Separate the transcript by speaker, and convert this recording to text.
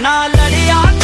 Speaker 1: ਨਾ ਲੜਿਆ